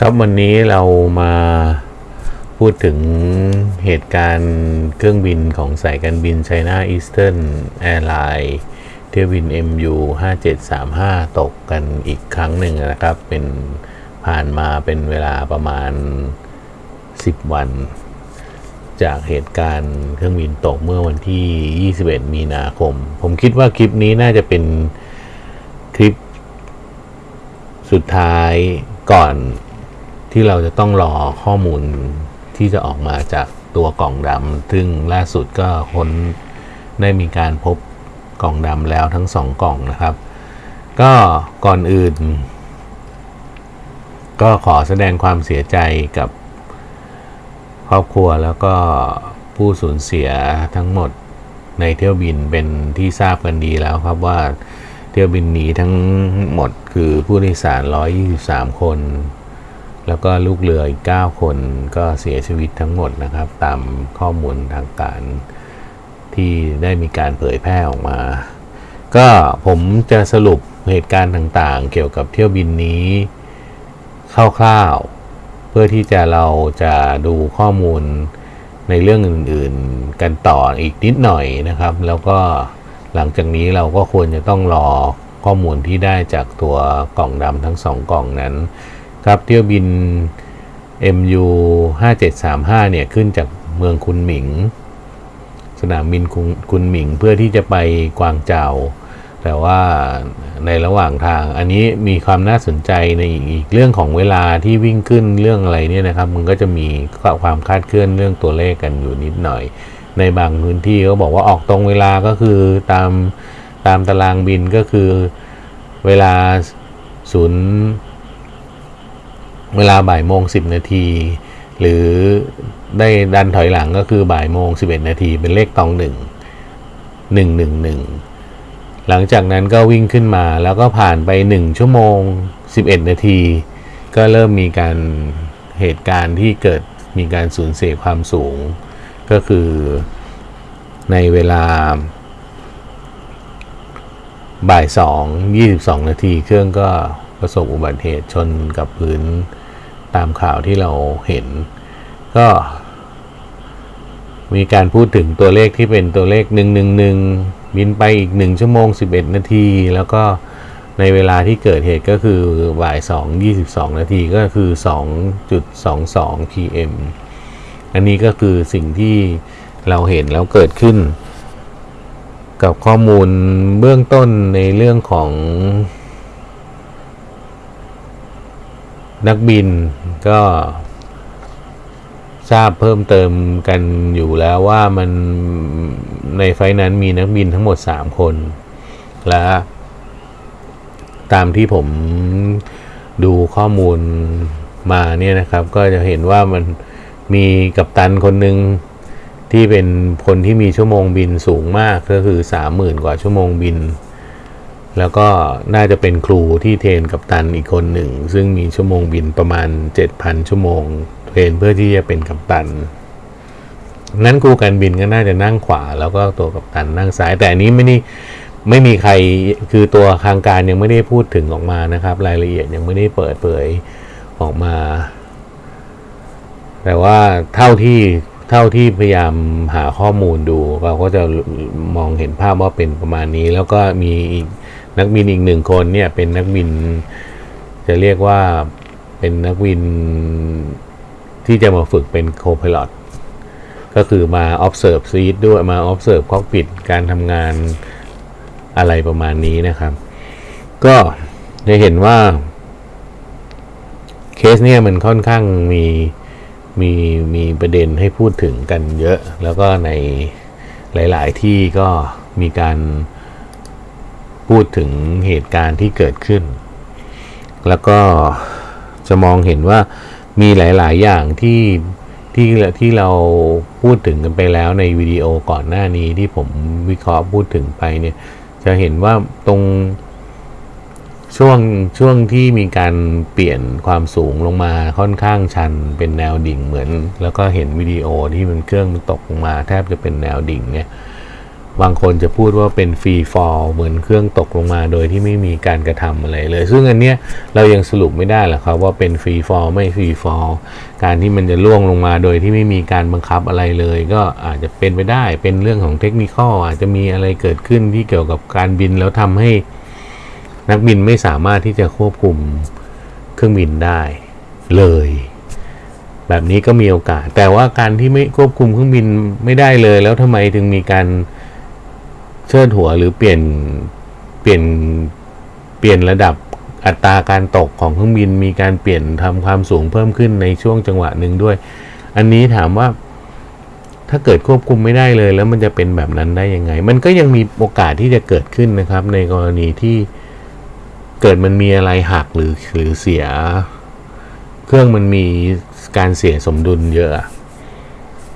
ครับวันนี้เรามาพูดถึงเหตุการณ์เครื่องบินของสายการบิน China Eastern Airlines เที่ยวบิน MU 5735 ตกกันอีกครั้งหนึ่งนะครับ เป็นผ่านมาเป็นเวลาประมาณ 10 วัน จากเหตุการณ์เครื่องบินตกเมื่อวันที่ 21 มีนาคม ผมคิดว่าคลิปนี้น่าจะเป็นคลิปสุดท้ายก่อน ที่เราจะต้องรอข้อมูลที่จะออกมาจากตัวกล่องดำซึ่งล่าสุดก็ค้นได้มีการพบกล่องดำแล้วทั้งสองกล่องนะครับ ก็ก่อนอื่น ก็ขอแสดงความเสียใจกับครอบครัวแล้วก็ผู้สูญเสียทั้งหมดในเที่ยวบินเป็นที่ทราบกันดีแล้วครับว่าเที่ยวบินนี้ทั้งหมดคือผู้โดยสาร 123 คน แล้วก็ลูกเรืออีก 9 คนก็เสียชีวิตทั้งหมดนะครับ ตามข้อมูลทางการที่ได้มีการเผยแพร่ออกมา ก็ผมจะสรุปเหตุการณ์ต่างๆ เกี่ยวกับเที่ยวบินนี้ คร่าวๆ เพื่อที่จะเราจะดูข้อมูลในเรื่องอื่นๆ กันต่ออีกนิดหน่อยนะครับ แล้วก็หลังจากนี้เราก็ควรจะต้องรอข้อมูลที่ได้จากตัวกล่องดำทั้งสองกล่องนั้น ครับเที่ยวบิน MU 5735เนี่ยขึ้นจากเมืองคุนหมิง สนามบินคุนหมิงเพื่อที่จะไปกวางเจาแต่ว่าในระหว่างทางอันนี้มีความน่าสนใจในอีกเรื่องของเวลาที่วิ่งขึ้นเรื่องอะไรเนี่ยนะครับมันก็จะมีความคาดเคลื่อนเรื่องตัวเลขกันอยู่นิดหน่อย ในบางพื้นที่เขาบอกว่าออกตรงเวลาก็คือตามตามตารางบินก็คือเวลาศูนย์ เวลาบ่ายโมงสิบนาที หรือได้ดันถอยหลังก็คือบ่ายโมงสิบเอ็ดนาทีเป็นเลขตองหนึ่งหนึ่งหนึ่งหนึ่งหลังจากนั้นก็วิ่งขึ้นมาแล้วก็ผ่านไป1ชั่วโมง11นาที ก็เริ่มมีการเหตุการณ์ที่เกิดมีการสูญเสียความสูง ก็คือในเวลาบ่ายสองยี่สิบสองนาทีเครื่องก็ ประสบอุบัติเหตุชนกับพื้นตามข่าวที่เราเห็น ก็ มีการพูดถึงตัวเลขที่เป็นตัวเลข 111 บินไปอีก 1 ชั่วโมง 11 นาที แล้วก็ในเวลาที่เกิดเหตุก็คือบ่าย 2 22 นาทีก็คือ 2.22 pm อันนี้ก็คือสิ่งที่เราเห็นแล้วเกิดขึ้น กับข้อมูลเบื้องต้นในเรื่องของ นักบินก็ทราบเพิ่มเติมกันอยู่แล้วว่ามันในไฟนั้นมีนักบินทั้งหมด 3 คน และตามที่ผมดูข้อมูลมาเนี่ยนะครับ ก็จะเห็นว่ามันมีกัปตันคนหนึ่งที่เป็นคนที่มีชั่วโมงบินสูงมากก็คือ 30,000 กว่าชั่วโมงบิน แล้วก็น่าจะเป็นครูที่เทรนกัปตันอีกคนหนึ่ง ซึ่งมีชั่วโมงบินประมาณ 7,000 ชั่วโมง เทรนเพื่อที่จะเป็นกัปตัน นั้นครูการบินก็น่าจะนั่งขวา แล้วก็ตัวกัปตันนั่งซ้าย แต่อันนี้ไม่ได้ไม่มีใครคือตัวทางการยังไม่ได้พูดถึงออกมานะครับ รายละเอียดยังไม่ได้เปิดเผยออกมา แต่ว่าเท่าที่เท่าที่พยายามหาข้อมูลดูเราก็จะมองเห็นภาพว่าเป็นประมาณนี้ แล้วก็มีอีก นักบินอีกหนึ่งคนเนี่ยเป็นนักบินจะเรียกว่าเป็นนักบินที่จะมาฝึกเป็นโคพ i l o t ก็คือมา observe seat ด้วยมา observe cockpit การทำงานอะไรประมาณนี้นะครับ ก็จะเห็นว่าเคสเนี่ยมันค่อนข้างมีมีมีประเด็นให้พูดถึงกันเยอะ แล้วก็ในหลาย ๆ ที่ก็มีการ พูดถึงเหตุการณ์ที่เกิดขึ้น แล้วก็จะมองเห็นว่ามีหลาย ๆ อย่างที่ที่ที่เราพูดถึงกันไปแล้วในวิดีโอก่อนหน้านี้ที่ผมวิเคราะห์พูดถึงไปเนี่ย จะเห็นว่าตรงช่วงช่วงที่มีการเปลี่ยนความสูงลงมาค่อนข้างชันเป็นแนวดิ่งเหมือน แล้วก็เห็นวิดีโอที่มันเครื่องมันตกลงมาแทบจะเป็นแนวดิ่งเนี่ย บางคนจะพูดว่าเป็น free fall เหมือนเครื่องตกลงมาโดยที่ไม่มีการกระทำอะไรเลย ซึ่งอันเนี้ยเรายังสรุปไม่ได้หรอกครับว่าเป็น free fall ไม่ free fall การที่มันจะร่วงลงมาโดยที่ไม่มีการบังคับอะไรเลย ก็อาจจะเป็นไปได้เป็นเรื่องของเทคนิคอาจจะมีอะไรเกิดขึ้นที่เกี่ยวกับการบินแล้วทำให้นักบินไม่สามารถที่จะควบคุมเครื่องบินได้เลย แบบนี้ก็มีโอกาส แต่ว่าการที่ไม่ควบคุมเครื่องบินไม่ได้เลย แล้วทำไมถึงมีการ เชิดหัวหรือเปลี่ยนเปลี่ยนเปลี่ยนระดับอัตราการตกของเครื่องบินมีการเปลี่ยนทำความสูงเพิ่มขึ้นในช่วงจังหวะหนึ่งด้วย อันนี้ถามว่าถ้าเกิดควบคุมไม่ได้เลย แล้วมันจะเป็นแบบนั้นได้ยังไง มันก็ยังมีโอกาสที่จะเกิดขึ้นนะครับ ในกรณีที่เกิดมันมีอะไรหักหรือหรือเสีย เครื่องมันมีการเสียสมดุลเยอะ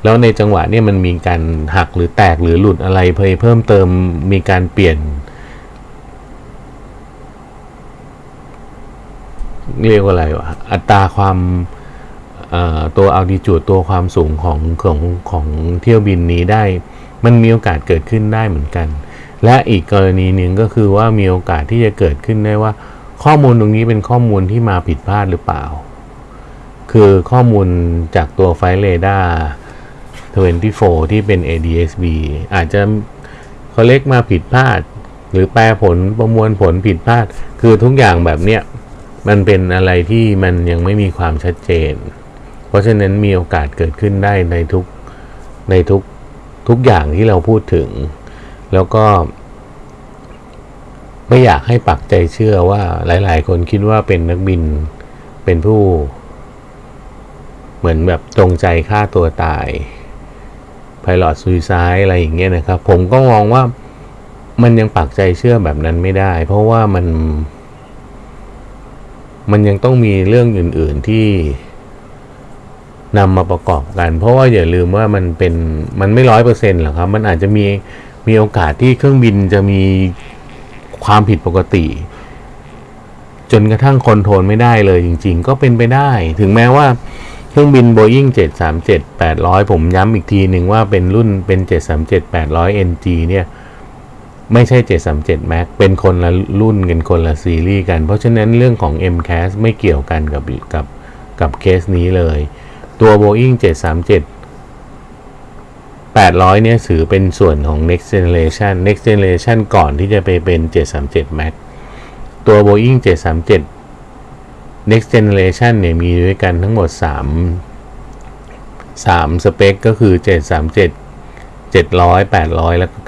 แล้วในจังหวะนี้มันมีการหักหรือแตกหรือหลุดอะไรเพิ่มเพิ่มเติมมีการเปลี่ยน เรียกว่าอะไรวะอัตราความตัวอัลติจูดตัวความสูงของของของเที่ยวบินนี้ได้ มันมีโอกาสเกิดขึ้นได้เหมือนกัน และอีกกรณีหนึ่งก็คือว่ามีโอกาสที่จะเกิดขึ้นได้ว่า ข้อมูลตรงนี้เป็นข้อมูลที่มาผิดพลาดหรือเปล่า คือข้อมูลจากตัวไฟเรดาร์ 24 ที่เป็น ADSB อาจจะเขาเล็กมาผิดพลาด หรือแปลผลประมวลผลผิดพลาด คือทุกอย่างแบบเนี้ยมันเป็นอะไรที่มันยังไม่มีความชัดเจน เพราะฉะนั้นมีโอกาสเกิดขึ้นได้ในทุกในทุกทุกอย่างที่เราพูดถึง แล้วก็ ไม่อยากให้ปักใจเชื่อว่าหลาย ๆ คนคิดว่าเป็นนักบินเป็นผู้ เหมือนแบบจงใจฆ่าตัวตาย ไพลอตซูซายอะไรอย่างเงี้ยนะครับ ผมก็มองว่ามันยังปักใจเชื่อแบบนั้นไม่ได้ เพราะว่ามัน มันยังต้องมีเรื่องอื่น ๆที่นำมาประกอบกัน เพราะว่าอย่าลืมว่ามันเป็นมันไม่ร้อยเปอร์เซ็นต์หรอกครับ มันอาจจะมีมีโอกาสที่เครื่องบินจะมีความผิดปกติ จนกระทั่งคอนโทรลไม่ได้เลยจริง ๆ ก็เป็นไปได้ ถึงแม้ว่า เครื่องบิน Boeing 737 800 ผมย้ำอีกทีหนึ่งว่าเป็นรุ่นเป็น 737 800 NG เนี่ย ไม่ใช่ 737 Max เป็นคนละรุ่นกันคนละซีรีส์กัน เพราะฉะนั้นเรื่องของ MCAS ไม่เกี่ยวกันกับกับกับเคสนี้เลย ตัว Boeing 737 800 เนี่ยถือเป็นส่วนของ next generation next generation ก่อนที่จะไปเป็น 737 Max ตัว Boeing 737 next generation เนี่ยมีด้วยกันทั้งหมด 3 3สเปคก็คือ 737 700 800 แล้วก็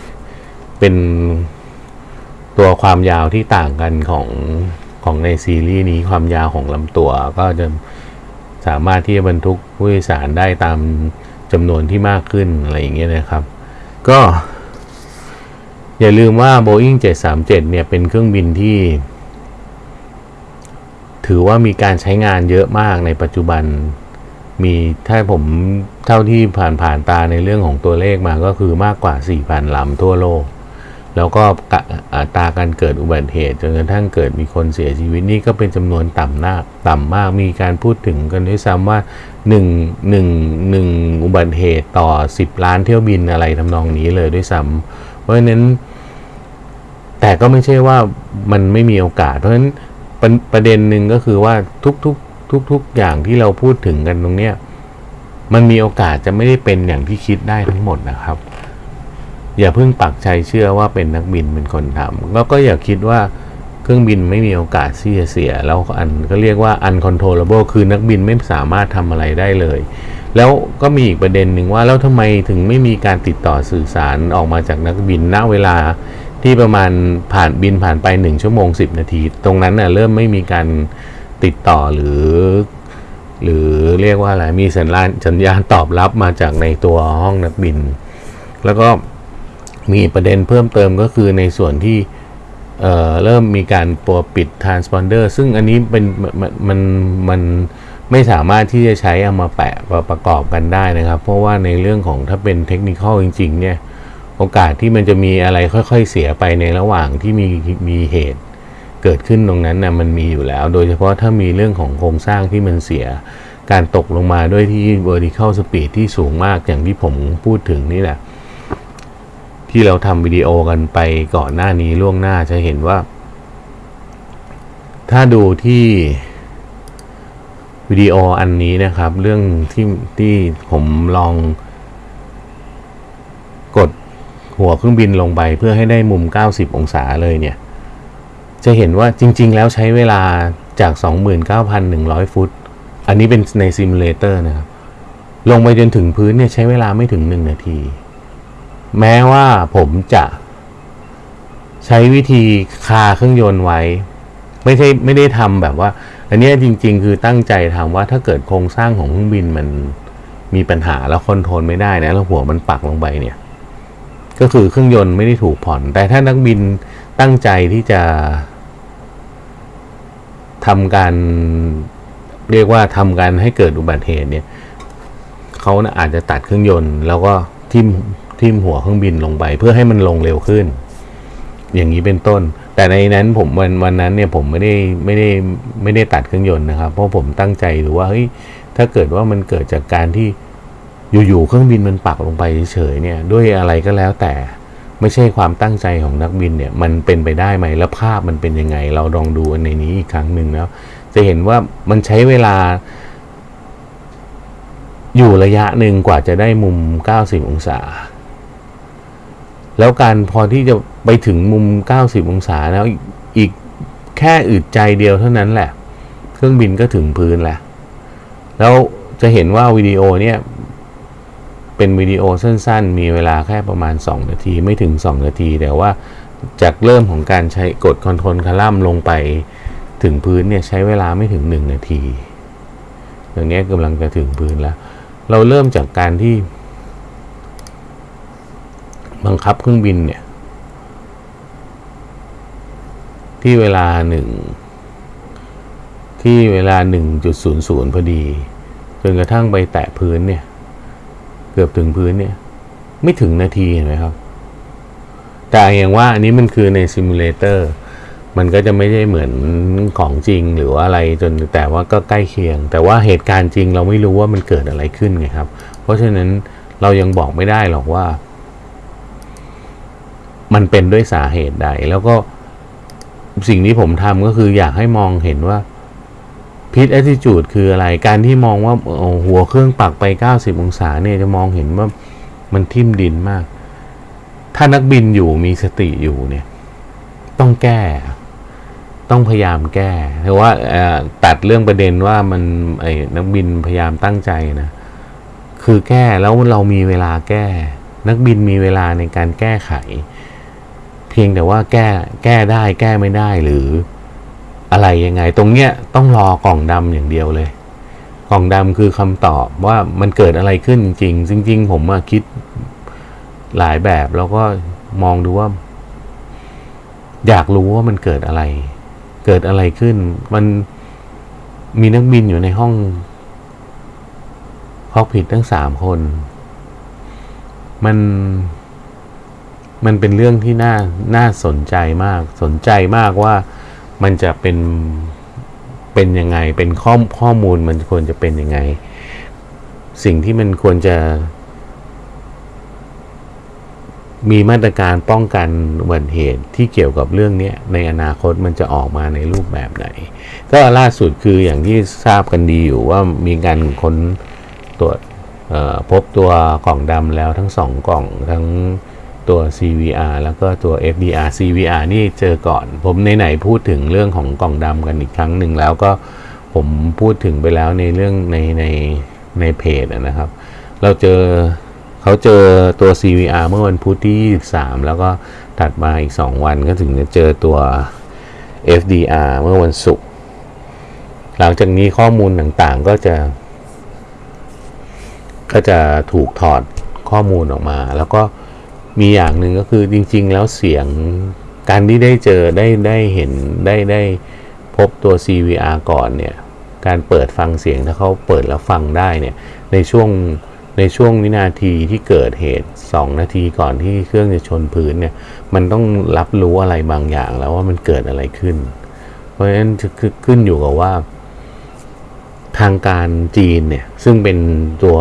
900 เป็นตัวความยาวที่ต่างกันของของในซีรีส์นี้ความยาวของลำตัวก็จะสามารถที่จะบรรทุกผู้โดยสารได้ตามจำนวนที่มากขึ้นอะไรอย่างเงี้ยนะครับ ก็ อย่าลืมว่า Boeing 737 เนี่ยเป็นเครื่องบินที่ ถือว่ามีการใช้งานเยอะมากในปัจจุบัน มีถ้าผมเท่าที่ผ่านผ่านตาในเรื่องของตัวเลขมาก็คือมากกว่า 4,000ลำทั่วโลก แล้วก็อัตราการเกิดอุบัติเหตุจนกระทั่งเกิดมีคนเสียชีวิตนี่ก็เป็นจำนวนต่ำนาต่ำมากมีการพูดถึงกันด้วยซ้ำว่า1 1 1อุบัติเหตุต่อ 10 ล้านเที่ยวบินอะไรทำนองนี้เลยด้วยซ้ำเพราะฉะนั้นแต่ก็ไม่ใช่ว่ามันไม่มีโอกาส เพราะฉะนั้น ประประเด็นหนึ่งก็คือว่าทุกๆทุกๆอย่างที่เราพูดถึงกันตรงเนี้ยมันมีโอกาสจะไม่ได้เป็นอย่างที่คิดได้ทั้งหมดนะครับ อย่าเพิ่งปักใจเชื่อว่าเป็นนักบินเป็นคนทำแล้วก็อย่าคิดว่าเครื่องบินไม่มีโอกาสที่จะเสีย แล้วอันก็เรียกว่า uncontrollable คือนักบินไม่สามารถทำอะไรได้เลย แล้วก็มีอีกประเด็นหนึ่งว่าแล้วทำไมถึงไม่มีการติดต่อสื่อสารออกมาจากนักบินณเวลา ที่ประมาณผ่านบินผ่านไป 1 ชั่วโมง 10 นาที ตรงนั้นน่ะเริ่มไม่มีการติดต่อหรือ หรือเรียกว่าอะไรมีสัญญาณสัญญาณตอบรับมาจากในตัวห้องนักบิน แล้วก็มีประเด็นเพิ่มเติมก็คือในส่วนที่เเริ่มมีการปัวปิด transponder ซึ่งอันนี้เป็นมันมันมันไม่สามารถที่จะใช้เอามาแปะประกอบกันได้นะครับ เพราะว่าในเรื่องของถ้าเป็นเทคนิคจริง ๆ เนี่ย โอกาสที่มันจะมีอะไรค่อยๆเสียไปในระหว่างที่มีมีเหตุเกิดขึ้นตรงนั้นนะมันมีอยู่แล้ว โดยเฉพาะถ้ามีเรื่องของโครงสร้างที่มันเสีย การตกลงมาด้วยที่ vertical speed ที่สูงมากอย่างที่ผมพูดถึงนี่แหละ ที่เราทำวิดีโอกันไปก่อนหน้านี้ล่วงหน้าจะเห็นว่า ถ้าดูที่วิดีโออันนี้นะครับ เรื่องที่ที่ผมลอง หัวเครื่องบินลงไปเพื่อให้ได้มุม 90 องศาเลยเนี่ย จะเห็นว่าจริง ๆ แล้วใช้เวลาจาก 29,100 ฟุต อันนี้เป็นใน simulator นะครับ ลงไปจนถึงพื้นเนี่ยใช้เวลาไม่ถึง 1 นาที แม้ว่าผมจะใช้วิธีคาเครื่องยนต์ไว้ ไม่ใช่ไม่ได้ทำแบบว่า อันนี้จริง ๆ คือตั้งใจทำว่าถ้าเกิดโครงสร้างของเครื่องบินมันมีปัญหาแล้วคอนโทรลไม่ได้นะแล้วหัวมันปักลงไปเนี่ย ก็คือเครื่องยนต์ไม่ได้ถูกผ่อน แต่ถ้านักบินตั้งใจที่จะทำการเรียกว่าทำการให้เกิดอุบัติเหตุเนี่ยเขานะอาจจะตัดเครื่องยนต์ แล้วก็ทิ่มทิ่มหัวเครื่องบินลงไป เพื่อให้มันลงเร็วขึ้น อย่างนี้เป็นต้น แต่ในนั้นผมวันวันนั้นเนี่ยผมไม่ได้ไม่ได้ไม่ได้ตัดเครื่องยนต์นะครับ เพราะผมตั้งใจดูว่าเฮ้ยถ้าเกิดว่ามันเกิดจากการที่ อยู่ๆเครื่องบินมันปักลงไปเฉยๆเนี่ยด้วยอะไรก็แล้วแต่ไม่ใช่ความตั้งใจของนักบินเนี่ยมันเป็นไปได้ไหมแล้วภาพมันเป็นยังไง เราลองดูในนี้อีกครั้งหนึ่งแล้วจะเห็นว่ามันใช้เวลา อยู่ระยะหนึ่งกว่าจะได้มุม 90 องศา แล้วการพอที่จะไปถึงมุม 90 องศาแล้วอีกแค่อึดใจเดียวเท่านั้นแหละ เครื่องบินก็ถึงพื้นแล้วแล้วจะเห็นว่าวิดีโอเนี่ย เป็นวิดีโอสั้นๆ มีเวลาแค่ประมาณ 2 นาทีไม่ถึง 2 นาที แต่ว่าจากเริ่มของการใช้กด control column ลงไปถึงพื้นเนี่ยใช้เวลาไม่ถึง 1 นาทีอย่างนี้กำลังจะถึงพื้นแล้ว เราเริ่มจากการที่ บังคับเครื่องบินเนี่ย ที่เวลาหนึ่งที่เวลา 1.00 พอดี จนกระทั่งไปแตะพื้นเนี่ย เกือบถึงพื้นเนี่ย ไม่ถึงนาทีเห็นไหมครับ แต่อย่างว่าอันนี้มันคือใน simulator มันก็จะไม่ได้เหมือนของจริงหรือว่าอะไรจนแต่ว่าก็ใกล้เคียง แต่ว่าเหตุการณ์จริงเราไม่รู้ว่ามันเกิดอะไรขึ้นไงครับ เพราะฉะนั้นเรายังบอกไม่ได้หรอกว่า มันเป็นด้วยสาเหตุใด แล้วก็สิ่งที่ผมทำก็คืออยากให้มองเห็นว่า พิษแอ t ิจูดคืออะไร การที่มองว่าหัวเครื่องปักไป 90 องศาเนี่ยจะมองเห็นว่ามันทิ่มดินมาก ถ้านักบินอยู่มีสติอยู่เนี่ย ต้องแก้ ต้องพยายามแก้หรือว่าตัดเรื่องประเด็นว่ามันไอ้นักบินพยายามตั้งใจนะ คือแก้แล้วเรามีเวลาแก้ นักบินมีเวลาในการแก้ไข เพียงแต่ว่าแก้แก้ได้แก้ไม่ได้หรือ อะไรยังไง ตรงเนี้ยต้องรอกล่องดำอย่างเดียวเลย กล่องดำคือคำตอบว่ามันเกิดอะไรขึ้นจริงจริงๆ ผมคิดหลายแบบแล้วก็มองดูว่า อยากรู้ว่ามันเกิดอะไร เกิดอะไรขึ้น มันมีนักบินอยู่ในห้องพอกผิดทั้งสามคน มันมันเป็นเรื่องที่น่าน่าสนใจมาก สนใจมากว่า มันจะเป็นเป็นยังไง เป็นข้อข้อมูลมันควรจะเป็นยังไง สิ่งที่มันควรจะ มีมาตรการป้องกันอุบัติเหตุที่เกี่ยวกับเรื่องนี้ในอนาคตมันจะออกมาในรูปแบบไหน ก็ล่าสุดคืออย่างที่ทราบกันดีอยู่ว่ามีการค้นตรวจพบตัวกล่องดำแล้วทั้งสองกล่องทั้ง ตัว CVR แล้วก็ตัว FDR CVR นี่เจอก่อน ผมในไหนพูดถึงเรื่องของกล่องดำกันอีกครั้งหนึ่งแล้วก็ผมพูดถึงไปแล้วในเรื่องในในในเพจนะครับ เราเจอเขาเจอตัว CVR เมื่อวันพุธที่ 23 แล้วก็ถัดมาอีก 2 วันก็ถึงจะเจอตัว FDR เมื่อวันศุกร์หลังจากนี้ข้อมูลต่างๆก็จะ ก็จะถูกถอดข้อมูลออกมา แล้วก็ มีอย่างหนึ่งก็คือจริง ๆ แล้วเสียงการที่ได้เจอได้ได้เห็นได้ได้พบตัว CVR ก่อนเนี่ยการเปิดฟังเสียงถ้าเขาเปิดแล้วฟังได้เนี่ยในช่วงในช่วงวินาทีที่เกิดเหตุ 2 นาทีก่อนที่เครื่องจะชนพื้นเนี่ยมันต้องรับรู้อะไรบางอย่างแล้วว่ามันเกิดอะไรขึ้น เพราะฉะนั้นคือขึ้นอยู่กับว่า ทางการจีนเนี่ยซึ่งเป็นตัว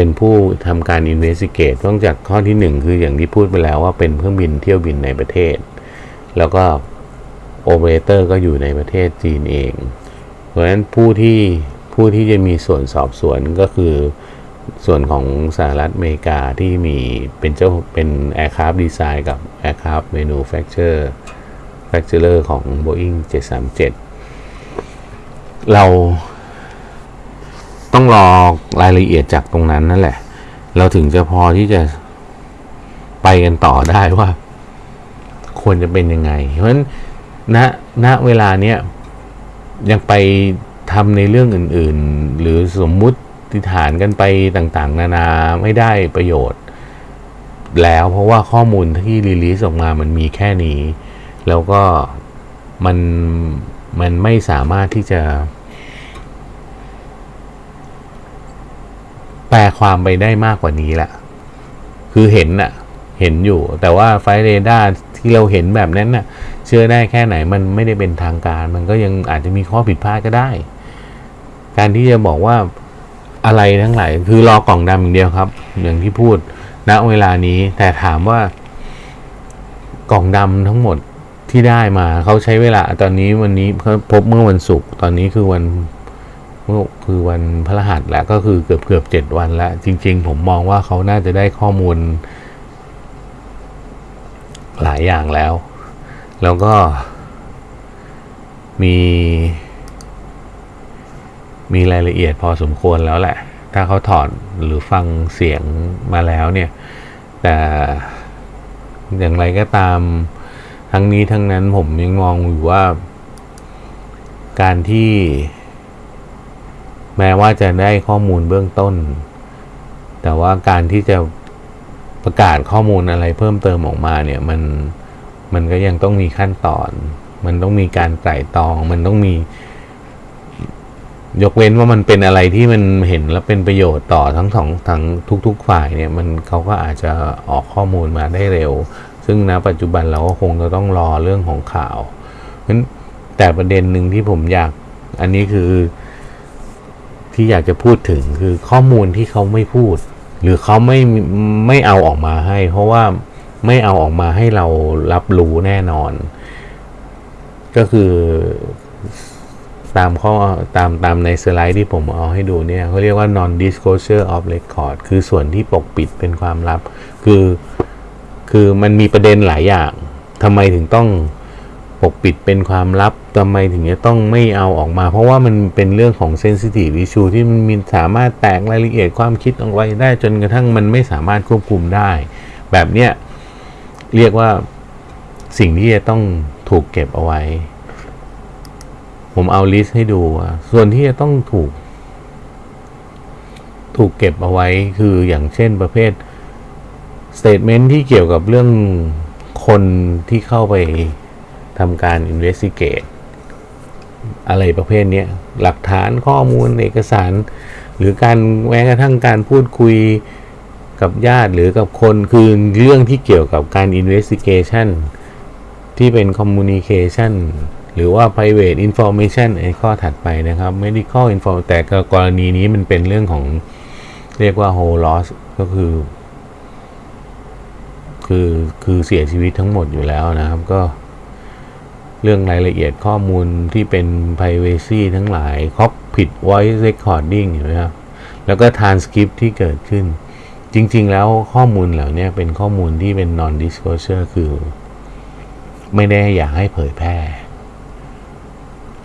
เป็นผู้ทำการ investigate ต้องจากข้อที่หนึ่งคืออย่างที่พูดไปแล้วว่าเป็นเครื่องบินเที่ยวบินในประเทศ แล้วก็โอเปอเรเตอร์ก็อยู่ในประเทศจีนเอง เพราะฉะนั้นผู้ที่ผู้ที่จะมีส่วนสอบสวนก็คือส่วนของสหรัฐอเมริกาที่มีเป็นเจ้าเป็น Aircraft Design กับ Aircraft Manufacturer Manufacturer ของ Boeing 737 เรา ต้องรอรายละเอียดจากตรงนั้นนั่นแหละ เราถึงจะพอที่จะไปกันต่อได้ว่า ควรจะเป็นยังไง เพราะฉะนั้นณณเวลาเนี้ยยังไปทำในเรื่องอื่น ๆ หรือสมมุติฐานกันไปต่างๆ นานาไม่ได้ประโยชน์ แล้วเพราะว่าข้อมูลที่รีลีสออกมามันมีแค่นี้ แล้วก็มันมันไม่สามารถที่จะ แปลความไปได้มากกว่านี้แหละ คือเห็นน่ะเห็นอยู่ แต่ว่า Flightradar ที่เราเห็นแบบนั้นน่ะ เชื่อได้แค่ไหนมันไม่ได้เป็นทางการ มันก็ยังอาจจะมีข้อผิดพลาดก็ได้ การที่จะบอกว่าอะไรทั้งหลายคือรอกล่องดำอย่างเดียวครับ อย่างที่พูดณเวลานี้ แต่ถามว่ากล่องดำทั้งหมดที่ได้มาเขาใช้เวลาตอนนี้วันนี้เขาพบเมื่อวันศุกร์ตอนนี้คือวัน เมื่อคือวันพฤหัสแล้วก็คือเกือบเกือบเจ็ดวันแล้ว จริง ๆ ผมมองว่าเขาน่าจะได้ข้อมูล หลายอย่างแล้ว แล้วก็มี มีรายละเอียดพอสมควรแล้วแหละ ถ้าเขาถอดหรือฟังเสียงมาแล้วเนี่ย แต่อย่างไรก็ตามทั้งนี้ทั้งนั้นผมยังมองอยู่ว่า การที่ แม้ว่าจะได้ข้อมูลเบื้องต้น แต่ว่าการที่จะประกาศข้อมูลอะไรเพิ่มเติมออกมาเนี่ยมันมันก็ยังต้องมีขั้นตอน มันต้องมีการไตร่ตรอง มันต้องมี ยกเว้นว่ามันเป็นอะไรที่มันเห็นแล้วเป็นประโยชน์ต่อทั้งสองทั้งทุก ๆ ฝ่ายเนี่ย มันเขาก็อาจจะออกข้อมูลมาได้เร็ว ซึ่งณปัจจุบันเราก็คงจะต้องรอเรื่องของข่าวเพราะแต่ประเด็นหนึ่งที่ผมอยาก อันนี้คือ ที่อยากจะพูดถึงคือข้อมูลที่เขาไม่พูด หรือเขาไม่ไม่เอาออกมาให้ เพราะว่าไม่เอาออกมาให้เรารับรู้แน่นอน ก็คือตามข้อตามตามในสไลด์ที่ผมเอาให้ดูเนี่ยเขาเรียกว่า non disclosure of record คือส่วนที่ปกปิดเป็นความลับ คือ คือมันมีประเด็นหลายอย่างทำไมถึงต้อง ปกปิดเป็นความลับทำไมถึงจะต้องไม่เอาออกมา เพราะว่ามันเป็นเรื่องของ sensitive issue ที่มันมีสามารถแตกรายละเอียดความคิดออกไปได้จนกระทั่งมันไม่สามารถควบคุมได้ แบบเนี้ยเรียกว่าสิ่งที่จะต้องถูกเก็บเอาไว้ ผมเอาลิสต์ให้ดู ส่วนที่จะต้องถูก ถูกเก็บเอาไว้คืออย่างเช่นประเภท statement ที่เกี่ยวกับเรื่องคนที่เข้าไป ทำการ investigate อะไรประเภทนี้หลักฐานข้อมูลเอกสาร หรือการแม้กระทั่งการพูดคุยกับญาติหรือกับคนคือเรื่องที่เกี่ยวกับการ investigation ที่เป็น communication หรือว่า private information ไอ้ข้อถัดไปนะครับ medical info แต่กรณีนี้มันเป็นเรื่องของเรียกว่า whole loss ก็คือ คือ คือเสียชีวิตทั้งหมดอยู่แล้วนะครับก็ เรื่องรายละเอียดข้อมูลที่เป็น privacy ทั้งหลาย cockpit voice recording เห็นไหมครับแล้วก็ transcript ที่เกิดขึ้น จริง ๆ แล้วข้อมูลเหล่านี้เป็นข้อมูลที่เป็น non disclosure คือ ไม่ได้อยากให้เผยแพร่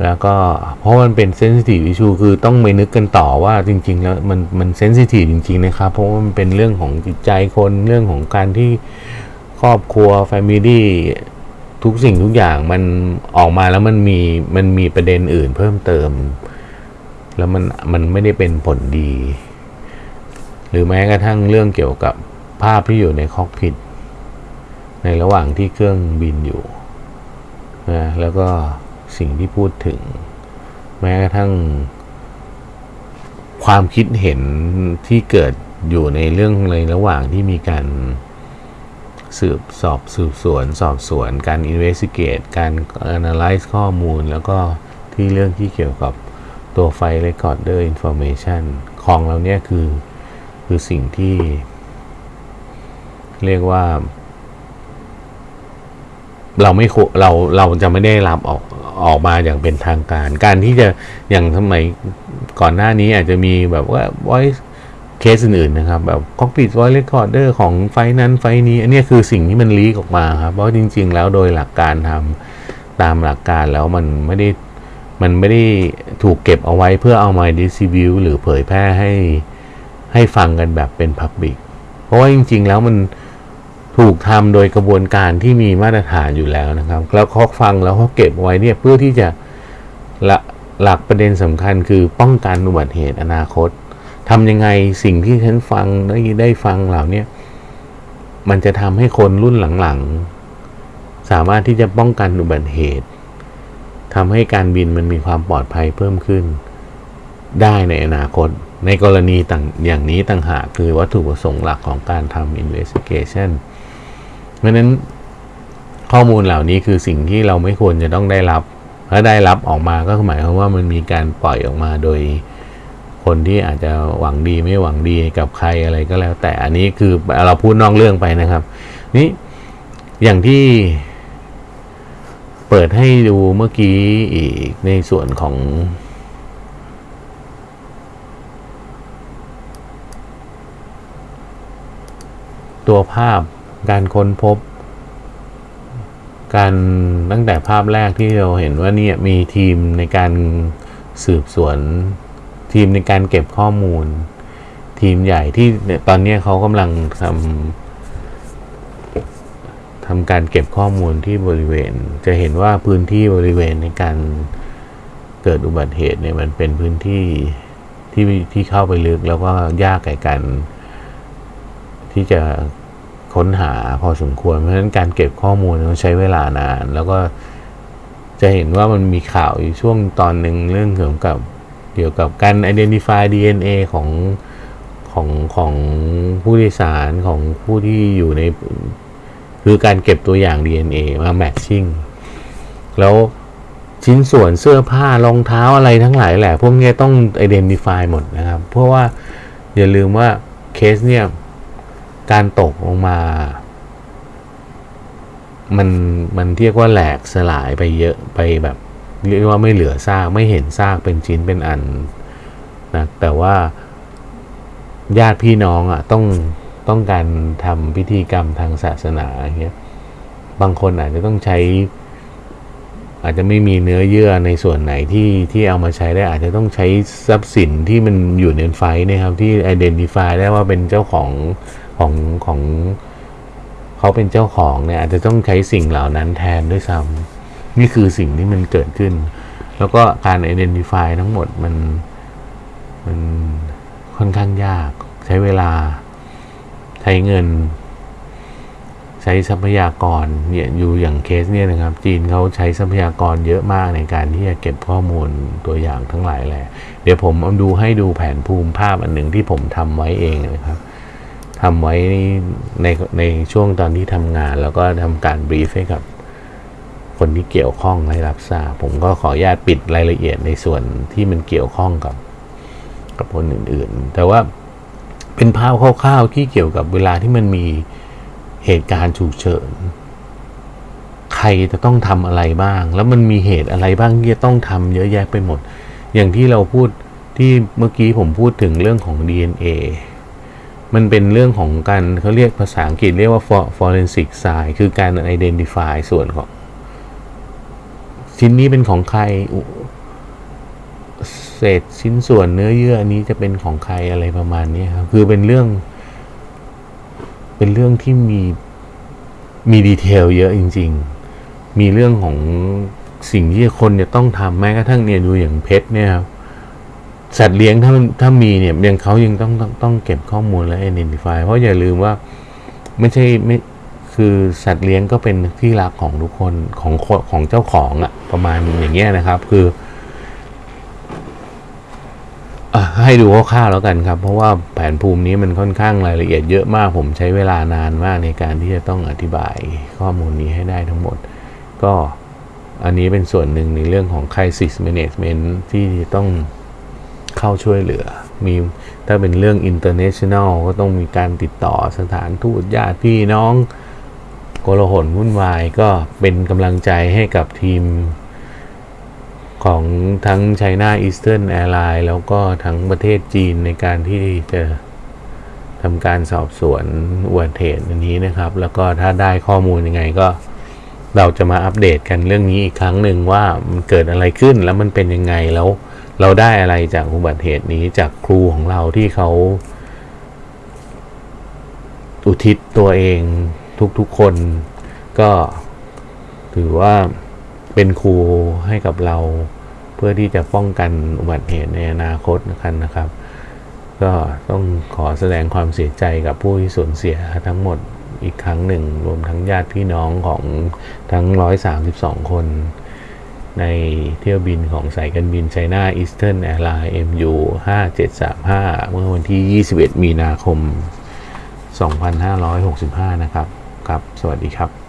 แล้วก็เพราะมันเป็น sensitive issue คือต้องไปนึกกันต่อว่าจริง ๆ แล้วมันมัน sensitive จริง ๆ นะครับ เพราะว่ามันเป็นเรื่องของจิตใจคนเรื่องของการที่ครอบครัว family ทุกสิ่งทุกอย่างมันออกมาแล้วมันมีมันมีประเด็นอื่นเพิ่มเติม แล้วมันมันไม่ได้เป็นผลดี หรือแม้กระทั่งเรื่องเกี่ยวกับภาพที่อยู่ในคอกพิทในระหว่างที่เครื่องบินอยู่นะแล้วก็สิ่งที่พูดถึง แม้กระทั่ง ความคิดเห็นที่เกิดอยู่ในเรื่องในระหว่างที่มีการ สืบสอบสืบสวน สอบสวน การ investigate การ analyze ข้อมูล แล้วก็ที่เรื่องที่เกี่ยวกับตัวไฟ recorder information ของเราเนี่ยคือคือสิ่งที่ เรียกว่า เราไม่เราเราจะไม่ได้รับออกออกมาอย่างเป็นทางการ การที่จะอย่างสมัยก่อนหน้านี้อาจจะมีแบบว่า voice เคสอื่นๆนะครับแบบ cockpit voice recorder ของไฟนั้นไฟนี้ อันนี้คือสิ่งที่มันลีกออกมาครับเพราะจริง ๆ แล้วโดยหลักการทำตามหลักการแล้วมันไม่ได้มันไม่ได้ถูกเก็บเอาไว้เพื่อเอามา distribute หรือเผยแพร่ให้ให้ฟังกันแบบเป็น Public เพราะว่าจริง ๆ แล้วมันถูกทำโดยกระบวนการที่มีมาตรฐานอยู่แล้วนะครับ แล้วเขาฟังแล้วเขาเก็บไว้เนี่ยเพื่อที่จะละหลักประเด็นสำคัญคือป้องกันอุบัติเหตุอนาคต ทำยังไงสิ่งที่ฉันฟังได้ได้ฟังเหล่านี้มันจะทำให้คนรุ่นหลังๆ สามารถที่จะป้องกันอุบัติเหตุทำให้การบินมันมีความปลอดภัยเพิ่มขึ้น ได้ในอนาคต ในกรณีต่างอย่างนี้ต่างหากคือวัตถุประสงค์หลักของการทำ investigation เพราะนั้นข้อมูลเหล่านี้คือสิ่งที่เราไม่ควรจะต้องได้รับถ้าได้รับออกมาก็หมายความว่ามันมีการปล่อยออกมาโดย คนที่อาจจะหวังดีไม่หวังดีกับใครอะไรก็แล้ว แต่อันนี้คือเราพูดนอกเรื่องไปนะครับ นี่อย่างที่เปิดให้ดูเมื่อกี้อีกในส่วนของ ตัวภาพการค้นพบ การตั้งแต่ภาพแรกที่เราเห็นว่านี่มีทีมในการสืบสวน ทีมในการเก็บข้อมูล ทีมใหญ่ที่ตอนนี้เขากำลังทำทำการเก็บข้อมูลที่บริเวณ จะเห็นว่าพื้นที่บริเวณในการเกิดอุบัติเหตุเนี่ยมันเป็นพื้นที่ที่ที่เข้าไปลึกแล้วก็ยากแก่กัน ที่จะค้นหาพอสมควร เพราะฉะนั้นการเก็บข้อมูลต้องใช้เวลานาน แล้วก็จะเห็นว่ามันมีข่าวอยู่ช่วงตอนหนึ่งเรื่องเกี่ยวกับ เกี่ยวกับการ identify DNA ของของของผู้โดยสารของผู้ที่อยู่ใน คือการเก็บตัวอย่าง DNA มา matching แล้วชิ้นส่วนเสื้อผ้ารองเท้าอะไรทั้งหลายแหละพวกนี้ต้อง identify หมดนะครับ เพราะว่าอย่าลืมว่าเคสเนี่ยการตกลงมา มันมันเรียกว่าแหลกสลายไปเยอะไปแบบ เรียกว่าไม่เหลือซากไม่เห็นซากเป็นชิ้นเป็นอันนะแต่ว่าญาติพี่น้องอะต้องต้องการทำพิธีกรรมทางศาสนาอย่างเงี้ยบางคนอาจจะต้องใช้ อาจจะไม่มีเนื้อเยื่อในส่วนไหนที่ที่เอามาใช้ได้ อาจจะต้องใช้ทรัพย์สินที่มันอยู่ในไฟนะครับที่ identify ได้ว่าเป็นเจ้าของของของเขาเป็นเจ้าของเนี่ยอาจจะต้องใช้สิ่งเหล่านั้นแทนด้วยซ้ำ นี่คือสิ่งที่มันเกิดขึ้น แล้วก็การ identify ทั้งหมดมันมันค่อนข้างยาก ใช้เวลา ใช้เงิน ใช้ทรัพยากรเนี่ยอยู่อย่างเคสเนี่ยนะครับ จีนเขาใช้ทรัพยากรเยอะมากในการที่จะเก็บข้อมูลตัวอย่างทั้งหลายแหละเดี๋ยวผมเอาดูให้ดูแผนภูมิภาพอันหนึ่งที่ผมทำไว้เองนะครับทำไว้ในในช่วงตอนที่ทำงาน แล้วก็ทำการบรีฟให้กับ คนที่เกี่ยวข้องให้รับทราบ ผมก็ขออนุญาตปิดรายละเอียดในส่วนที่มันเกี่ยวข้องกับกับคนอื่นๆ แต่ว่าเป็นภาพคร่าวๆที่เกี่ยวกับเวลาที่มันมีเหตุการณ์ฉุกเฉิน ใครจะต้องทำอะไรบ้าง แล้วมันมีเหตุอะไรบ้างที่จะต้องทำเยอะแยะไปหมด อย่างที่เราพูดที่เมื่อกี้ผมพูดถึงเรื่องของ DNA มันเป็นเรื่องของการเขาเรียกภาษาอังกฤษเรียกว่า forensic science คือการ identify ส่วนของ ชิ้นนี้เป็นของใครเศษชิ้นส่วนเนื้อเยื่ออันนี้จะเป็นของใครอะไรประมาณนี้ครับคือเป็นเรื่อง เป็นเรื่องที่มีมีดีเทลเยอะจริง ๆ มีเรื่องของสิ่งที่คนจะต้องทำแม้กระทั่งเนี่ยดูอย่างเพชรเนี่ยครับสัตว์เลี้ยงถ้าถ้ามีเนี่ยยังเขายังต้องต้องต้องเก็บข้อมูลและ identify เพราะอย่าลืมว่าไม่ใช่ไม่ คือสัตว์เลี้ยงก็เป็นที่รักของทุกคนของของเจ้าของอะประมาณอย่างเงี้ยนะครับ คืออให้ดูคร่าวๆแล้วกันครับ เพราะว่าแผนภูมินี้มันค่อนข้างรายละเอียดเยอะมาก ผมใช้เวลานานมากในการที่จะต้องอธิบายข้อมูลนี้ให้ได้ทั้งหมด ก็อันนี้เป็นส่วนหนึ่งในเรื่องของ crisis management ที่ต้องเข้าช่วยเหลือ มีถ้าเป็นเรื่อง international ก็ต้องมีการติดต่อสถานทูตญาติพี่น้อง โกลาหลวุ่นวายก็เป็นกำลังใจให้กับทีมของทั้ง China Eastern Airlines แล้วก็ทั้งประเทศจีนในการที่จะทำการสอบสวนอุบัติเหตุอันนี้นะครับ แล้วก็ถ้าได้ข้อมูลยังไงก็เราจะมาอัปเดตกันเรื่องนี้อีกครั้งหนึ่งว่ามันเกิดอะไรขึ้นแล้วมันเป็นยังไงแล้วเราได้อะไรจากอุบัติเหตุนี้จากครูของเราที่เขา อุทิศตัวเอง ทุกๆคนก็ถือว่าเป็นครูให้กับเรา เพื่อที่จะป้องกันอุบัติเหตุในอนาคตนะครับนะครับ ก็ต้องขอแสดงความเสียใจกับผู้ที่สูญเสียทั้งหมดอีกครั้งหนึ่ง รวมทั้งญาติพี่น้องของทั้ง 132 คน ในเที่ยวบินของสายการบินไชน่าอีสเทิร์นแอร์ไลน์ MU 5735 เมื่อวันที่ 21 มีนาคม 2565 นะครับ ครับ สวัสดีครับ